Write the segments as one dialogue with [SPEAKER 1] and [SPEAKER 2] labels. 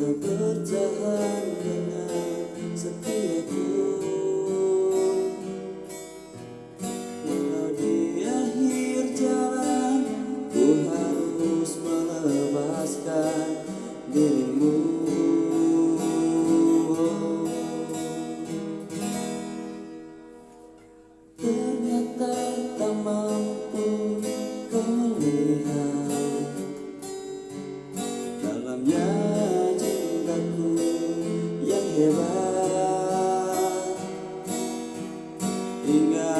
[SPEAKER 1] tak dengan setiaku Walau di akhir jalan ku harus melepaskan dirimu. queimar. E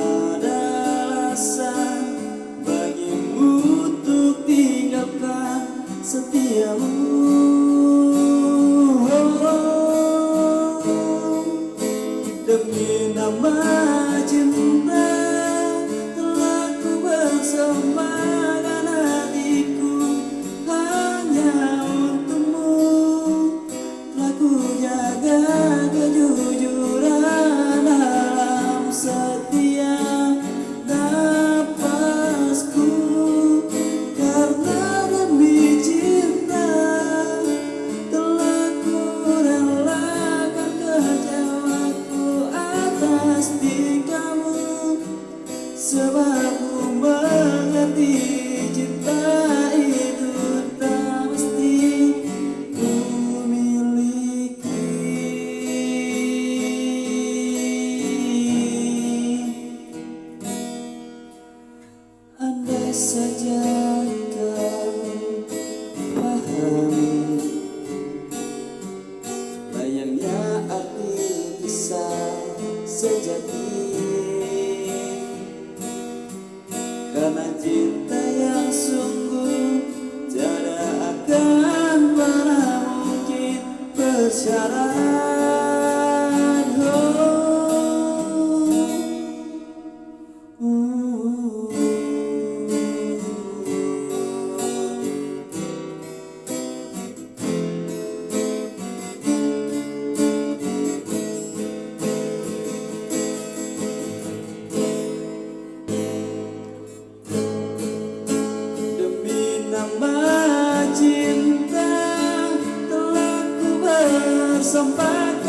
[SPEAKER 1] jaga kejujuran dalam setiap napasku. Karena demi cinta Telah ku relakan kecewaku atas tingkahmu Sebab sejati. Karena cinta yang sungguh Tiada akan pernah mungkin bersyarat somebody